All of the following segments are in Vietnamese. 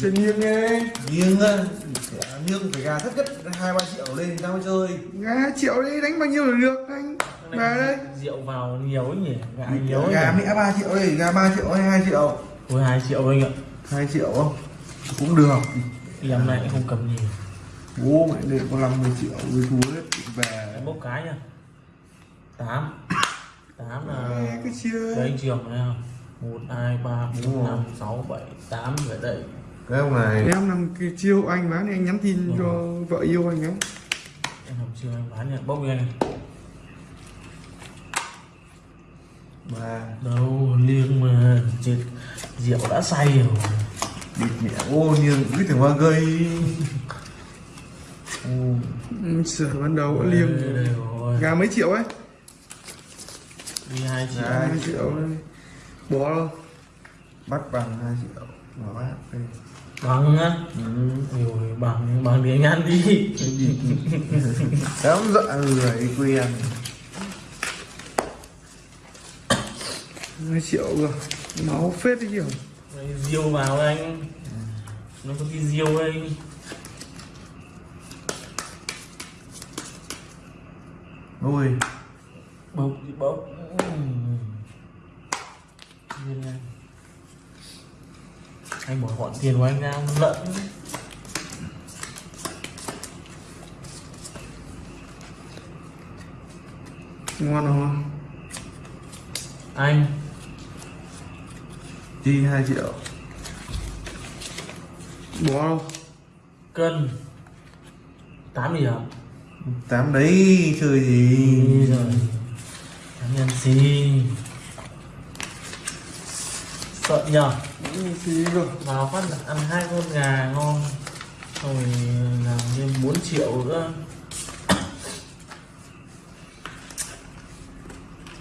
chơi nghiêng nghe. Nghiêng á nghiêng phải gà thấp nhất hai ba triệu lên tao mới chơi. Gà triệu đi đánh bao nhiêu là được anh? Bà đây. rượu vào nhiều ấy nhỉ? Gà nhiều gà mẹ ba triệu đây gà ba triệu hay hai triệu? Ôi 2 triệu anh ạ. Hai triệu không? Cũng được. Em này không cầm nhiều. Bố mẹ để có 50 triệu với thú hết về. Bốc cái nha 8 8 là cái chưa Đấy anh trường này không? 1, 2, 3, 4, 5, 6, 7, 8 vậy đây cái ông này. Em làm cái chiêu anh bán anh nhắn tin cho vợ yêu anh ấy. Em làm chưa? Anh bán nhận bốc đi anh ba. Đâu liêng mà chết. Rượu đã say rồi. Địt mẹ ô nhưng cứ tưởng hoa gây. Ô, ừ, sửa ban đầu liêng. gà mấy triệu ấy? Đi 2 triệu. Hai triệu bỏ đâu? Bắt bằng hai triệu. Mà bác đây. Bằng á. Ừ. Rồi bằng, bằng thì anh ăn đi dám dọa người quen hai triệu rồi máu phết đấy kiểu. Diêu vào anh. Nó có cái diêu anh ôi. Bốc bốc Anh bỏ gọn tiền của anh ra lợn ngon không? Anh. Chi hai triệu. Bỏ đâu? Cân. 8 điểm tám đấy chơi gì? Đi rồi. Tám nhân xì Sợ nhờ. Gì rồi Vào phát là ăn hai con gà ngon Xong rồi làm thêm 4 triệu nữa.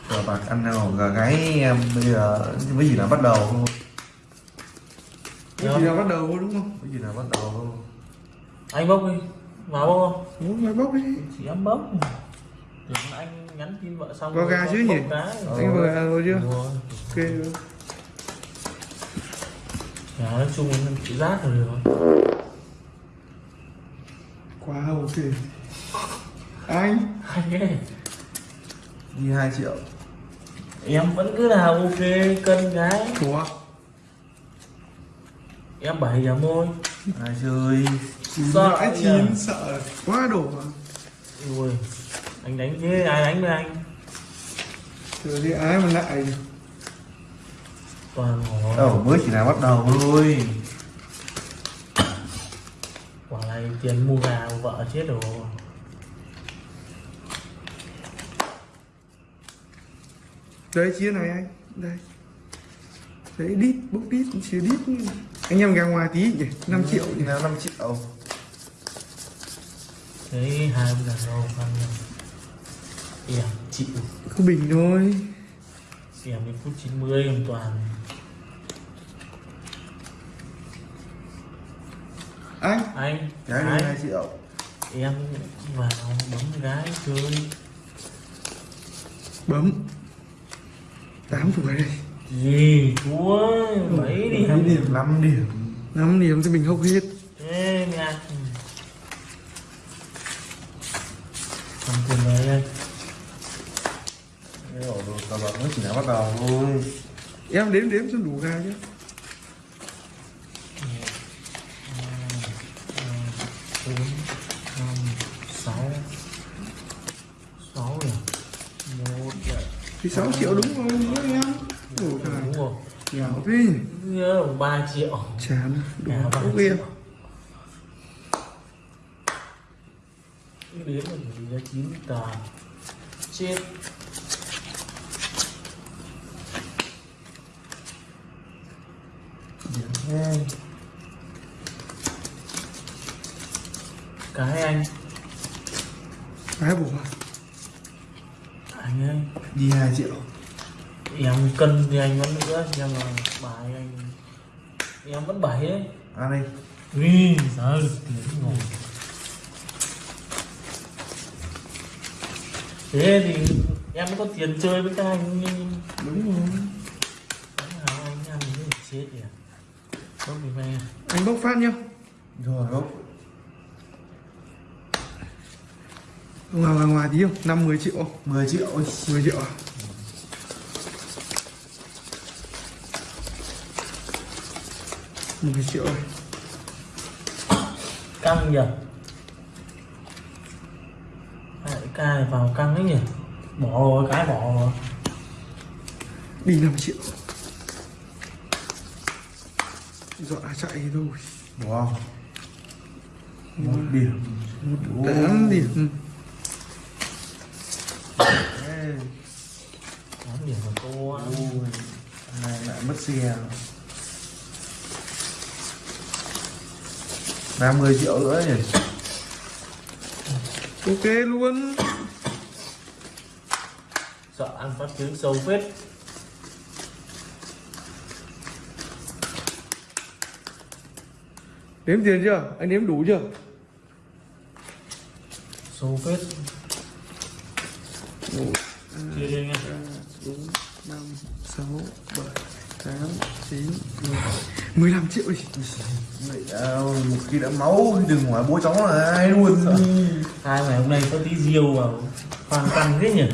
Cờ bạc ăn nào gà gáy em bây giờ với gì là bắt đầu không? Cái gì là bắt đầu đúng không? Với gì là bắt đầu không? Anh bốc đi. Vào bốc không? Ủa, mày bóc đi. Chị em bốc. Tưởng anh nhắn tin vợ xong Có gà bốc chứ nhỉ? cái. anh vừa gà rồi chưa? Rồi. ok Gà nói chung là chị rát rồi được quá ok anh? Hay ấy. đi hai triệu. Em vẫn cứ là ok cân cái ủa Em 7 điểm thôi ai chơi. Sợ nhỉ? chín sợ. Quá đổ mà. Ui Anh đánh thế ai đánh với anh? Rồi thì ai mà lại Toàn ngỏ đâu mới chỉ là bắt đầu thôi. Quả này tiền mua gà của vợ chết rồi. Đấy chia này anh. Đây. Đấy đít bốc đít chia đít. Anh em gà ngoài tí nhỉ? 5 triệu nhỉ? nào năm triệu. Thế hai ông đàn ông ăn Em chịu. Cứ bình thôi Em đến phút 90 em toàn. Anh. Anh. Gái, hai triệu Em vào bấm gái chơi. Bấm. 8 tuổi đây. Gì thua? Mấy điểm Mấy điểm? năm điểm. 5 điểm thì mình hốc hết. Thế nha. Cầm tiền này anh Cái ổ đồ cờ bạc mới chỉ là bắt đầu em đếm đếm cho đủ gà chứ bốn năm sáu sáu một thì 6 triệu đúng rồi. Với em ủa đúng trời rồi. Nghèo thế nhớ ba triệu. Chán đủ triệu. Em Cứ đến là ra chín tờ chết hai cái anh cái bổ anh ơi đi hai triệu. Em cân thì anh vẫn nữa nhưng mà bài anh em vẫn bảy ấy. Ăn đi Ui, sao ngồi Thế thì em có tiền chơi với các anh đúng rồi. Anh em như chết kìa bốc đi về anh bốc phát nhá. Rồi bốc ngoài ngoài ngoài tí không? Năm 10 triệu? 10 triệu. 10 triệu à? Mười triệu. Căng nhỉ Hai ca này vào căng ấy nhỉ? Bỏ rồi cái bỏ. Rồi đi 5 triệu dọa chạy thôi. Wow. Một điểm. Một tám điểm. Tám điểm của ôi này lại mất xe. Là 10 triệu nữa nhỉ? Ok luôn. Sợ ăn phát trứng sâu phết đếm tiền chưa? Anh đếm đủ chưa? Sâu phết. Chia đi nha. Bốn năm sáu bảy tám chín mười mười lăm triệu đi. Vậy, à, một khi đã máu thì đừng hỏi bố cháu là ai luôn. Hai ngày hôm nay có tí diêu vào hoàn căng thế nhỉ?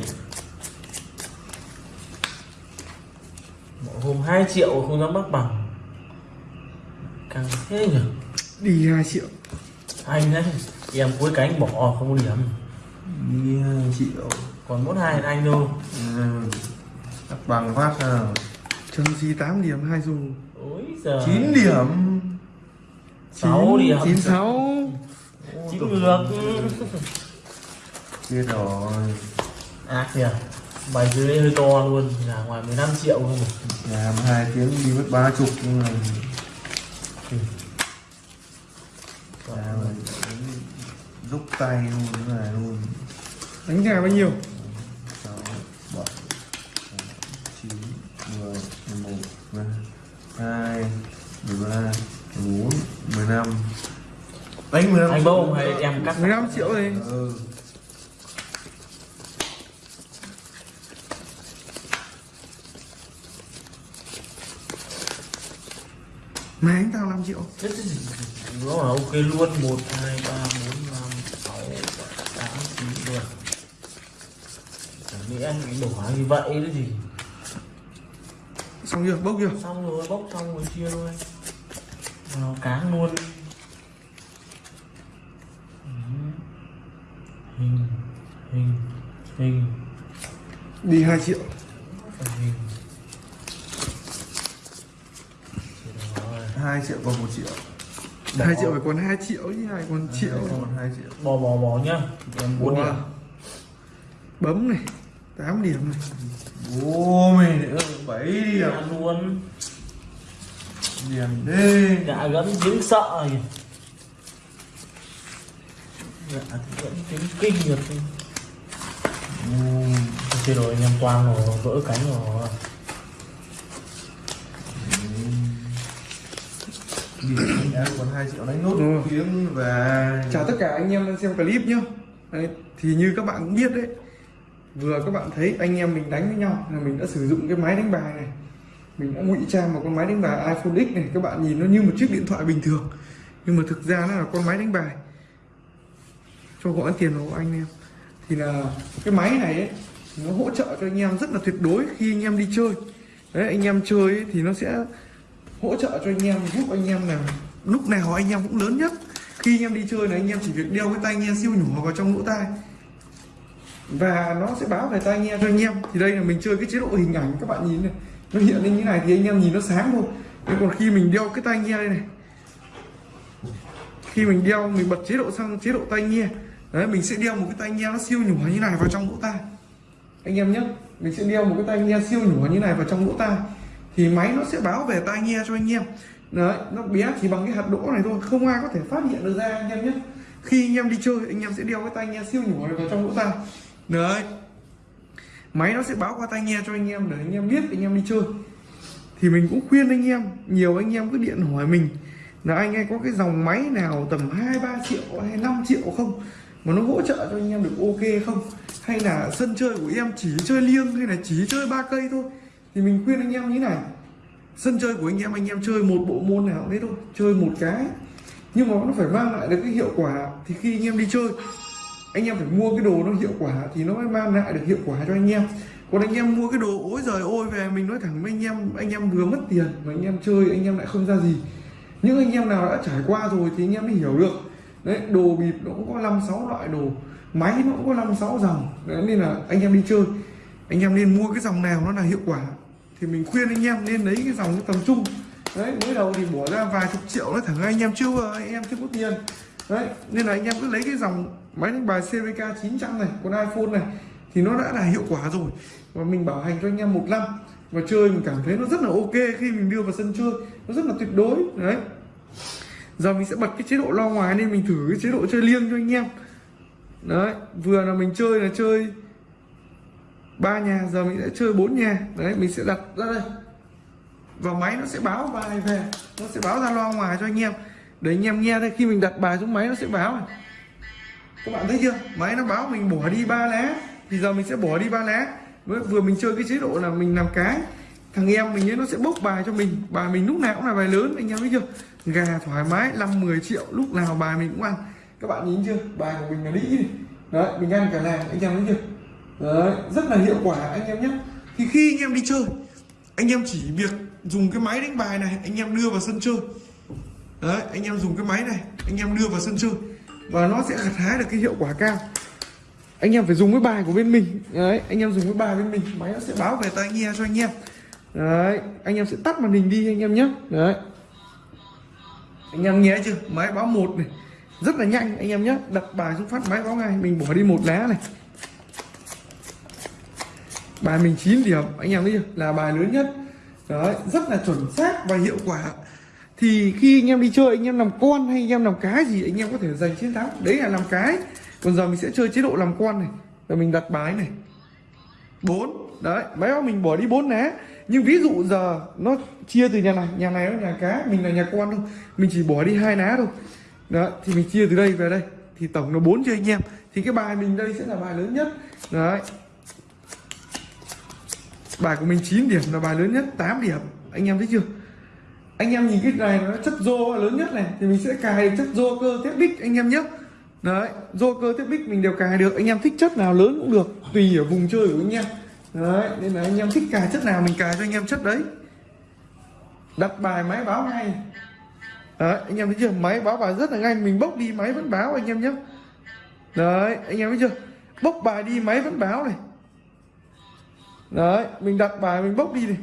Mỗi hôm 2 triệu không dám bắt bằng. Căng thế nhỉ đi hai triệu anh đấy. Em cuối cánh bỏ không có điểm. Đi hai triệu còn mỗi hai anh thôi ừ. Bằng phát nào chấm gì 8 điểm hai dù. Ôi giờ 9 điểm. Sáu điểm. chín sáu. Chín ngược Chết rồi. Ác kìa bài dưới hơi to luôn. Là ngoài 15 triệu không làm hai tiếng đi mất ba chục nhưng mà rút tay luôn thế này luôn. Đánh gà bao nhiêu? Sáu bảy chín mười mười một hai mười ba mười bốn mười năm. Đánh mười năm anh bông hay em cắt mười năm triệu đi. Ừ. Mày anh tao 5 triệu. Thế thì Nó ok luôn 1, 2, 3, 4, 5 anh bị đổ như vậy đấy gì? Xong chưa? Bốc chưa? Xong rồi bốc xong rồi chia thôi vào cáng luôn. Ừ. hình hình hình. Đi 2 triệu. Hình. Hai triệu còn một triệu. 2 triệu phải còn 2 triệu chứ ai còn triệu. Hai còn hai triệu. Bỏ bỏ bỏ nhá. Em bốn Wow. điểm. Bấm này 8 điểm này ô mày nữa bảy điểm ăn luôn. Điểm đi. Gã gẫm dính sợ kìa gã thì gẫm dính kinh được. Ừ. Thế rồi anh em toan rồi vỡ cánh rồi. Điểm em còn hai triệu đánh nốt Ừ. tiếng và chào tất cả anh em đang xem clip nhá. Đấy, thì như các bạn cũng biết đấy vừa các bạn thấy anh em mình đánh với nhau là mình đã sử dụng cái máy đánh bài này. Mình đã ngụy trang một con máy đánh bài iPhone X này. Các bạn nhìn nó như một chiếc điện thoại bình thường. Nhưng mà thực ra nó là con máy đánh bài. Cho gọi tiền của anh em. Thì là cái máy này ấy, nó hỗ trợ cho anh em rất là tuyệt đối khi anh em đi chơi. Đấy anh em chơi ấy, thì nó sẽ hỗ trợ cho anh em giúp anh em là lúc nào anh em cũng lớn nhất. Khi anh em đi chơi là anh em chỉ việc đeo cái tai nghe siêu nhỏ vào trong lỗ tai và nó sẽ báo về tai nghe cho anh em. Thì đây là mình chơi cái chế độ hình ảnh, các bạn nhìn này. Nó hiện lên như này thì anh em nhìn nó sáng thôi. Nhưng còn khi mình đeo cái tai nghe đây này, khi mình đeo, mình bật chế độ sang chế độ tai nghe, đấy, mình sẽ đeo một cái tai nghe nó siêu nhỏ như này vào trong lỗ tai. Anh em nhé, mình sẽ đeo một cái tai nghe siêu nhỏ như này vào trong lỗ tai. Thì máy nó sẽ báo về tai nghe cho anh em. Đấy, nó bé chỉ bằng cái hạt đỗ này thôi, không ai có thể phát hiện được ra, anh em nhé. Khi anh em đi chơi, anh em sẽ đeo cái tai nghe siêu nhỏ này vào trong lỗ tai đấy. Máy nó sẽ báo qua tai nghe cho anh em để anh em biết anh em đi chơi. Thì mình cũng khuyên anh em, nhiều anh em cứ điện hỏi mình là anh ấy có cái dòng máy nào tầm 2 3 triệu hay 5 triệu không? Mà nó hỗ trợ cho anh em được ok không? Hay là sân chơi của em chỉ chơi liêng hay là chỉ chơi ba cây thôi? Thì mình khuyên anh em như này. Sân chơi của anh em anh em chơi một bộ môn nào đấy thôi, chơi một cái. Nhưng mà nó phải mang lại được cái hiệu quả. Thì khi anh em đi chơi anh em phải mua cái đồ nó hiệu quả thì nó mới mang lại được hiệu quả cho anh em còn anh em mua cái đồ ối giời ôi về mình nói thẳng với anh em anh em vừa mất tiền mà anh em chơi anh em lại không ra gì những anh em nào đã trải qua rồi thì anh em mới hiểu được đấy đồ bịp nó cũng có năm sáu loại đồ máy nó cũng có năm sáu dòng đấy, nên là anh em đi chơi anh em nên mua cái dòng nào nó là hiệu quả thì mình khuyên anh em nên lấy cái dòng tầm trung đấy mới đầu thì bỏ ra vài chục triệu nó thẳng anh em chưa anh em chưa có tiền đấy nên là anh em cứ lấy cái dòng máy đánh bài CVK 900 này, con iPhone này, thì nó đã là hiệu quả rồi. Và mình bảo hành cho anh em một năm, và chơi mình cảm thấy nó rất là ok khi mình đưa vào sân chơi. Nó rất là tuyệt đối, đấy. Giờ mình sẽ bật cái chế độ lo ngoài nên mình thử cái chế độ chơi liêng cho anh em. Đấy, vừa là mình chơi là chơi ba nhà, giờ mình sẽ chơi bốn nhà. Đấy, mình sẽ đặt ra đây. Và máy nó sẽ báo bài về, nó sẽ báo ra lo ngoài cho anh em. Để anh em nghe đây, khi mình đặt bài xuống máy nó sẽ báo này các bạn thấy chưa? Máy nó báo mình bỏ đi ba lá. Thì giờ mình sẽ bỏ đi ba lá. Với vừa mình chơi cái chế độ là mình làm cái. Thằng em mình ấy nó sẽ bốc bài cho mình. Bài mình lúc nào cũng là bài lớn, anh em thấy chưa? Gà thoải mái 5 10 triệu, lúc nào bài mình cũng ăn. Các bạn nhìn chưa? Bài của mình là đĩ đấy, mình ăn cả làng, anh em thấy chưa? Đấy, rất là hiệu quả, anh em nhé. Thì khi anh em đi chơi, anh em chỉ việc dùng cái máy đánh bài này, anh em đưa vào sân chơi. Đấy, anh em dùng cái máy này, anh em đưa vào sân chơi và nó sẽ gặt hái được cái hiệu quả cao. Anh em phải dùng cái bài của bên mình. Đấy, anh em dùng cái bài bên mình. Máy nó sẽ báo về tai nghe cho anh em. Đấy, anh em sẽ tắt màn hình đi anh em nhé. Đấy. Anh em nghe chưa? Máy báo một này. Rất là nhanh, anh em nhé. Đặt bài xuống phát, máy báo ngay. Mình bỏ đi một lá này. Bài mình 9 điểm, anh em thấy chưa? Là bài lớn nhất. Đấy, rất là chuẩn xác và hiệu quả thì khi anh em đi chơi, anh em làm con hay anh em làm cái gì, anh em có thể giành chiến thắng. Đấy là làm cái. Còn giờ mình sẽ chơi chế độ làm con này. Rồi mình đặt bài này. Bốn. Đấy máy báo mình bỏ đi bốn lá nhưng ví dụ giờ nó chia từ nhà này nhà này nó nhà cá, mình là nhà con thôi. Mình chỉ bỏ đi hai lá thôi. Đó thì mình chia từ đây về đây. Thì tổng là bốn cho anh em. Thì cái bài mình đây sẽ là bài lớn nhất. Đấy. Bài của mình 9 điểm là bài lớn nhất 8 điểm. Anh em thấy chưa? Anh em nhìn cái này nó chất rô lớn nhất này, thì mình sẽ cài được chất rô cơ tiếp bích anh em nhé. Đấy rô cơ tiếp bích mình đều cài được, anh em thích chất nào lớn cũng được, tùy ở vùng chơi của anh em. Đấy, nên là anh em thích cài chất nào mình cài cho anh em chất đấy. Đặt bài máy báo ngay. Đấy, anh em thấy chưa? Máy báo bài rất là nhanh, mình bốc đi máy vẫn báo anh em nhé. Đấy, anh em thấy chưa? Bốc bài đi, máy vẫn báo này. Đấy, mình đặt bài mình bốc đi này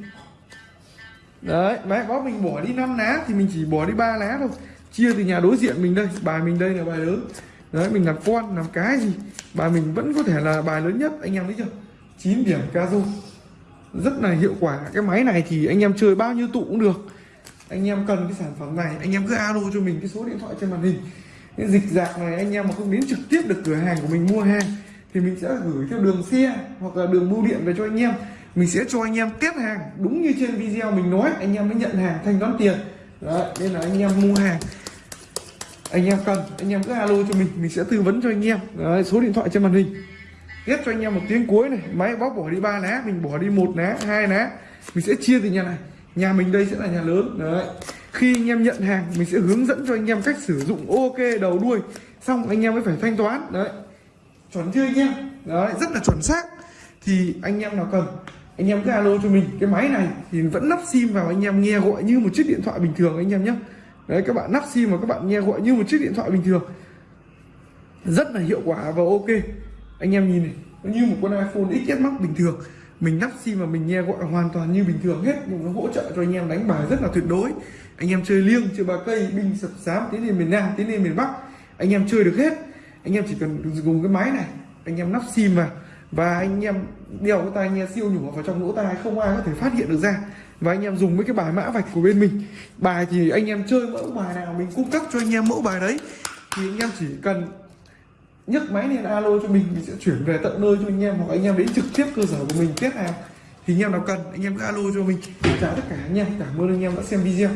đấy máy báo mình bỏ đi 5 lá thì mình chỉ bỏ đi ba lá thôi. Chia từ nhà đối diện mình đây, bài mình đây là bài lớn. Đấy, mình làm con, làm cái gì? Bài mình vẫn có thể là bài lớn nhất, anh em thấy chưa? 9 điểm caso rất là hiệu quả. Cái máy này thì anh em chơi bao nhiêu tụ cũng được. Anh em cần cái sản phẩm này, anh em cứ alo cho mình cái số điện thoại trên màn hình. Cái dịch dạng này anh em mà không đến trực tiếp được cửa hàng của mình mua hàng thì mình sẽ gửi theo đường xe hoặc là đường bưu điện về cho anh em mình sẽ cho anh em test hàng đúng như trên video mình nói anh em mới nhận hàng thanh toán tiền. Đấy, nên là anh em mua hàng. Anh em cần anh em cứ alo cho mình mình sẽ tư vấn cho anh em. Đấy, số điện thoại trên màn hình. Ghép cho anh em một tiếng cuối này. Máy bóc bỏ đi ba lá mình bỏ đi một lá hai lá. Mình sẽ chia từ nhà này. Nhà mình đây sẽ là nhà lớn. Đấy. Khi anh em nhận hàng mình sẽ hướng dẫn cho anh em cách sử dụng ok đầu đuôi. Xong anh em mới phải thanh toán. Đấy. Chuẩn chưa anh em? Đấy rất là chuẩn xác. Thì anh em nào cần anh em cứ alo cho mình, cái máy này thì vẫn lắp sim vào, anh em nghe gọi như một chiếc điện thoại bình thường anh em nhé. Đấy, các bạn lắp sim và các bạn nghe gọi như một chiếc điện thoại bình thường. Rất là hiệu quả và ok. Anh em nhìn này, nó như một con iPhone XS Max bình thường. Mình lắp sim và mình nghe gọi hoàn toàn như bình thường hết. Nhưng nó hỗ trợ cho anh em đánh bài rất là tuyệt đối. Anh em chơi liêng, chơi ba cây, binh sập sám, tiến lên miền Nam, tiến lên miền Bắc. Anh em chơi được hết. Anh em chỉ cần dùng cái máy này, anh em lắp sim vào và anh em đeo cái tai nghe siêu nhỏ vào trong lỗ tai, không ai có thể phát hiện được ra. Và anh em dùng mấy cái bài mã vạch của bên mình. Bài thì anh em chơi mẫu bài nào, mình cung cấp cho anh em mẫu bài đấy. Thì anh em chỉ cần nhấc máy lên alo cho mình mình sẽ chuyển về tận nơi cho anh em, hoặc anh em đến trực tiếp cơ sở của mình tiếp hàng thì anh em nào cần, anh em cứ alo cho mình. Chào tất cả anh em, cảm ơn anh em đã xem video.